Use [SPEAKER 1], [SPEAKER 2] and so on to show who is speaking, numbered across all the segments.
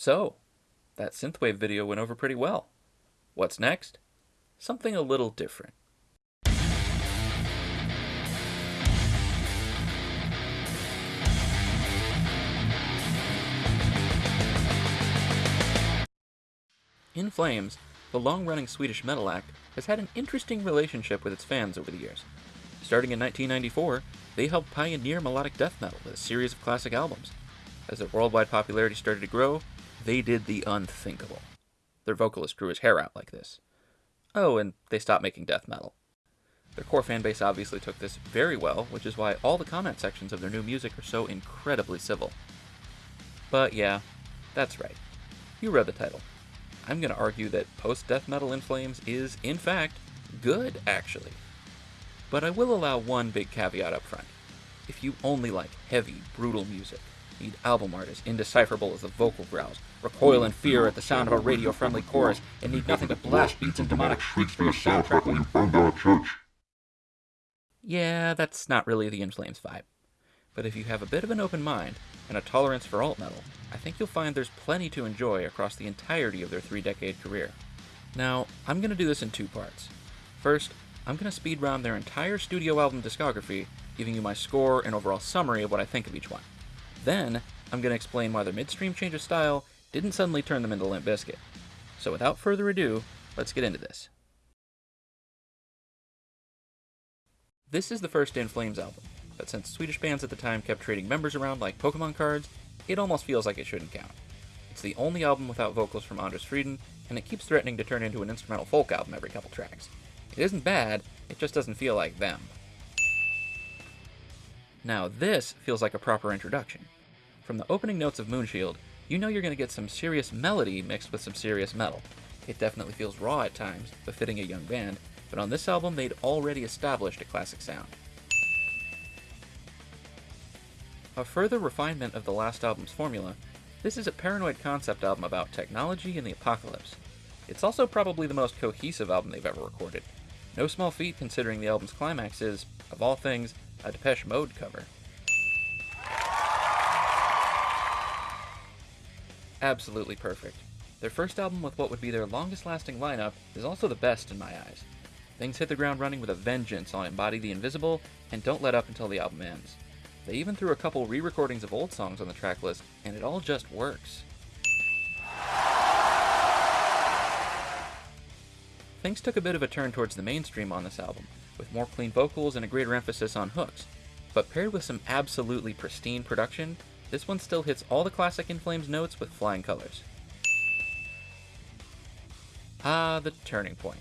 [SPEAKER 1] So, that synthwave video went over pretty well. What's next? Something a little different. In Flames, the long running Swedish metal act has had an interesting relationship with its fans over the years. Starting in 1994, they helped pioneer melodic death metal with a series of classic albums. As their worldwide popularity started to grow, they did the unthinkable. Their vocalist grew his hair out like this. Oh, and they stopped making death metal. Their core fan base obviously took this very well, which is why all the comment sections of their new music are so incredibly civil. But yeah, that's right. You read the title. I'm going to argue that post death metal in Flames is, in fact, good, actually. But I will allow one big caveat up front. If you only like heavy, brutal music, need album art as indecipherable as the vocal growls, recoil in fear at the sound of a radio friendly chorus, and need nothing but blast beats and demonic shrieks for your soundtrack when you burn down a church. Yeah, that's not really the In Flames vibe. But if you have a bit of an open mind and a tolerance for alt metal, I think you'll find there's plenty to enjoy across the entirety of their three decade career. Now, I'm going to do this in two parts. First, I'm going to speed round their entire studio album discography, giving you my score and overall summary of what I think of each one. Then, I'm going to explain why their midstream change of style didn't suddenly turn them into Limp Bizkit. So without further ado, let's get into this. This is the first In Flames album, but since Swedish bands at the time kept trading members around like Pokemon cards, it almost feels like it shouldn't count. It's the only album without vocals from Anders Fridén, and it keeps threatening to turn into an instrumental folk album every couple tracks. It isn't bad, it just doesn't feel like them. Now this feels like a proper introduction. From the opening notes of Moonshield, you know you're going to get some serious melody mixed with some serious metal. It definitely feels raw at times, befitting a young band, but on this album they'd already established a classic sound. A further refinement of the last album's formula, this is a paranoid concept album about technology and the apocalypse. It's also probably the most cohesive album they've ever recorded. No small feat considering the album's climax is, of all things, a Depeche Mode cover. Absolutely perfect. Their first album with what would be their longest lasting lineup is also the best in my eyes. Things hit the ground running with a vengeance on Embody the Invisible and don't let up until the album ends. They even threw a couple re recordings of old songs on the track list, and it all just works. Things took a bit of a turn towards the mainstream on this album, with more clean vocals and a greater emphasis on hooks. But paired with some absolutely pristine production, this one still hits all the classic In Flames notes with flying colors. Ah, the turning point.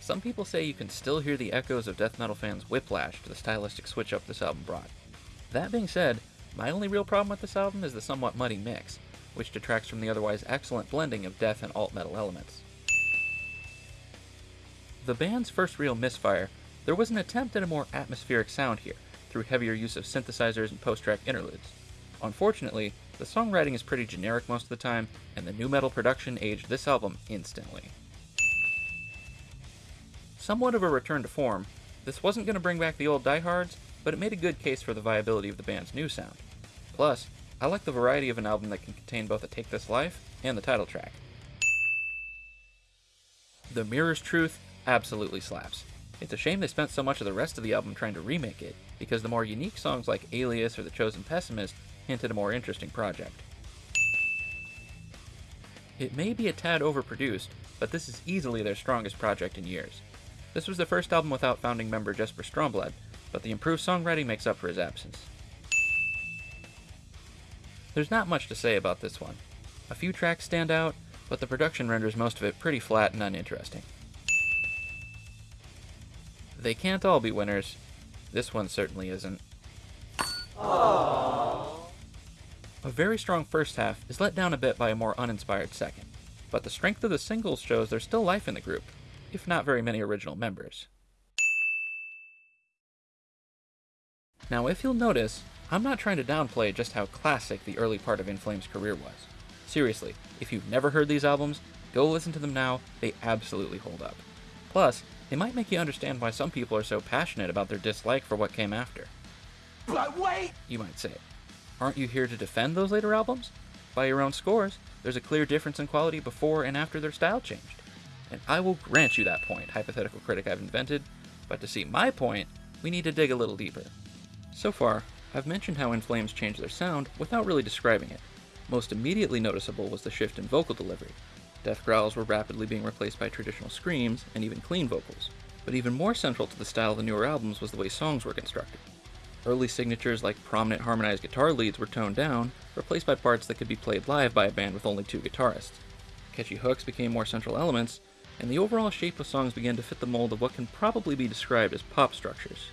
[SPEAKER 1] Some people say you can still hear the echoes of death metal fans' whiplash to the stylistic switch up this album brought. That being said, my only real problem with this album is the somewhat muddy mix, which detracts from the otherwise excellent blending of death and alt metal elements. The band's first real misfire, there was an attempt at a more atmospheric sound here, through heavier use of synthesizers and post-track interludes. Unfortunately, the songwriting is pretty generic most of the time, and the nu metal production aged this album instantly. Somewhat of a return to form, this wasn't going to bring back the old diehards, but it made a good case for the viability of the band's new sound. Plus, I like the variety of an album that can contain both a Take This Life and the title track. The Mirror's Truth absolutely slaps. It's a shame they spent so much of the rest of the album trying to remake it, because the more unique songs like Alias or The Chosen Pessimist hinted a more interesting project. It may be a tad overproduced, but this is easily their strongest project in years. This was the first album without founding member Jesper Stromblad, but the improved songwriting makes up for his absence. There's not much to say about this one. A few tracks stand out, but the production renders most of it pretty flat and uninteresting. They can't all be winners. This one certainly isn't. Aww. A very strong first half is let down a bit by a more uninspired second, but the strength of the singles shows there's still life in the group, if not very many original members. Now, if you'll notice, I'm not trying to downplay just how classic the early part of In Flames' career was. Seriously, if you've never heard these albums, go listen to them now, they absolutely hold up. Plus, they might make you understand why some people are so passionate about their dislike for what came after.
[SPEAKER 2] But wait!
[SPEAKER 1] You might say. Aren't you here to defend those later albums? By your own scores, there's a clear difference in quality before and after their style changed. And I will grant you that point, hypothetical critic I've invented, but to see my point, we need to dig a little deeper. So far, I've mentioned how In Flames changed their sound without really describing it. Most immediately noticeable was the shift in vocal delivery. Death growls were rapidly being replaced by traditional screams and even clean vocals. But even more central to the style of the newer albums was the way songs were constructed. Early signatures like prominent harmonized guitar leads were toned down, replaced by parts that could be played live by a band with only two guitarists. Catchy hooks became more central elements, and the overall shape of songs began to fit the mold of what can probably be described as pop structures.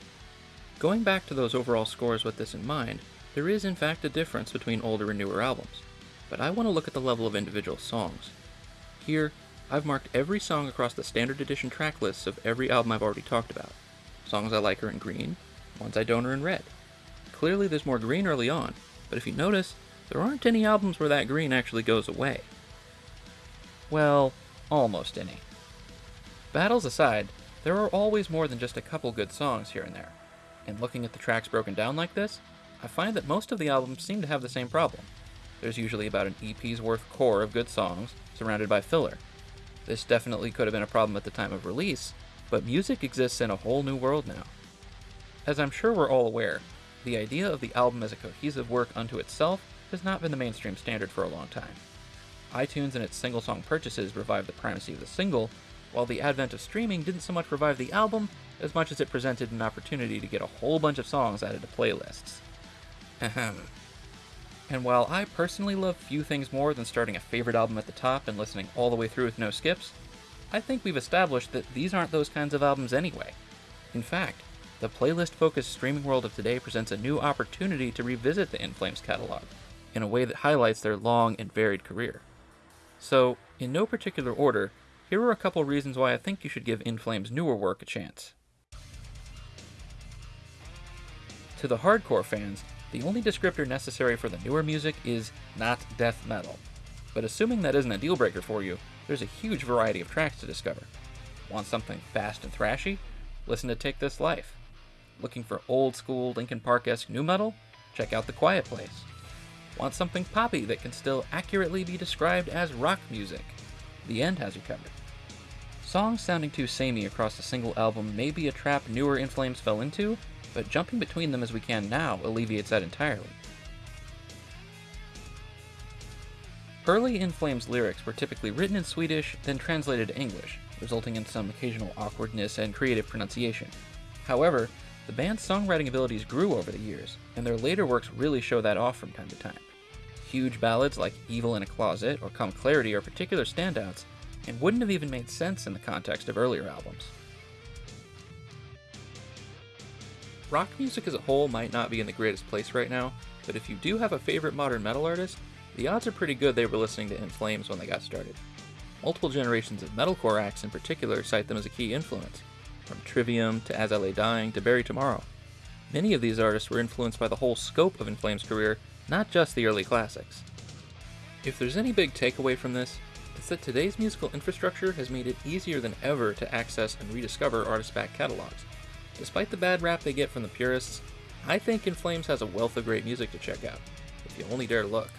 [SPEAKER 1] Going back to those overall scores with this in mind, there is in fact a difference between older and newer albums, but I want to look at the level of individual songs. Here, I've marked every song across the standard edition track lists of every album I've already talked about. Songs I like are in green, ones I don't are in red. Clearly there's more green early on, but if you notice, there aren't any albums where that green actually goes away. Well, almost any. Battles aside, there are always more than just a couple good songs here and there. And looking at the tracks broken down like this, I find that most of the albums seem to have the same problem. There's usually about an EP's worth core of good songs, surrounded by filler. This definitely could have been a problem at the time of release, but music exists in a whole new world now. As I'm sure we're all aware, the idea of the album as a cohesive work unto itself has not been the mainstream standard for a long time. iTunes and its single song purchases revived the primacy of the single, while the advent of streaming didn't so much revive the album as much as it presented an opportunity to get a whole bunch of songs added to playlists. Ahem. And while I personally love few things more than starting a favorite album at the top and listening all the way through with no skips, I think we've established that these aren't those kinds of albums anyway. In fact, the playlist focused streaming world of today presents a new opportunity to revisit the In Flames catalog in a way that highlights their long and varied career. So, in no particular order, here are a couple reasons why I think you should give In Flames' newer work a chance. To the hardcore fans, the only descriptor necessary for the newer music is not death metal. But assuming that isn't a deal breaker for you, there's a huge variety of tracks to discover. Want something fast and thrashy? Listen to Take This Life. Looking for old school Linkin Park esque nu metal? Check out The Quiet Place. Want something poppy that can still accurately be described as rock music? The End has you covered. Songs sounding too samey across a single album may be a trap newer In Flames fell into, but jumping between them as we can now alleviates that entirely. Early In Flames lyrics were typically written in Swedish, then translated to English, resulting in some occasional awkwardness and creative pronunciation. However, the band's songwriting abilities grew over the years, and their later works really show that off from time to time. Huge ballads like Evil in a Closet or Come Clarity are particular standouts, and wouldn't have even made sense in the context of earlier albums. Rock music as a whole might not be in the greatest place right now, but if you do have a favorite modern metal artist, the odds are pretty good they were listening to In Flames when they got started. Multiple generations of metalcore acts in particular cite them as a key influence, from Trivium to As I Lay Dying to Bury Tomorrow. Many of these artists were influenced by the whole scope of In Flames' career, not just the early classics. If there's any big takeaway from this, it's that today's musical infrastructure has made it easier than ever to access and rediscover artist back catalogs. Despite the bad rap they get from the purists, I think In Flames has a wealth of great music to check out, if you only dare look.